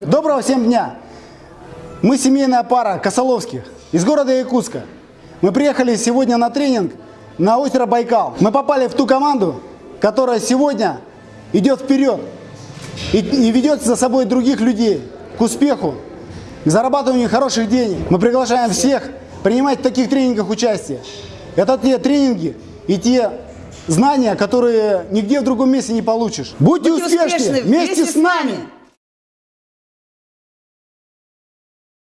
Доброго всем дня! Мы семейная пара Косоловских из города Якутска. Мы приехали сегодня на тренинг на озеро Байкал. Мы попали в ту команду, которая сегодня идет вперед и, и ведет за собой других людей к успеху, к зарабатыванию хороших денег. Мы приглашаем всех принимать в таких тренингах участие. Это те тренинги и те знания, которые нигде в другом месте не получишь. Будьте, Будьте успешны успешны вместе, вместе с с нами!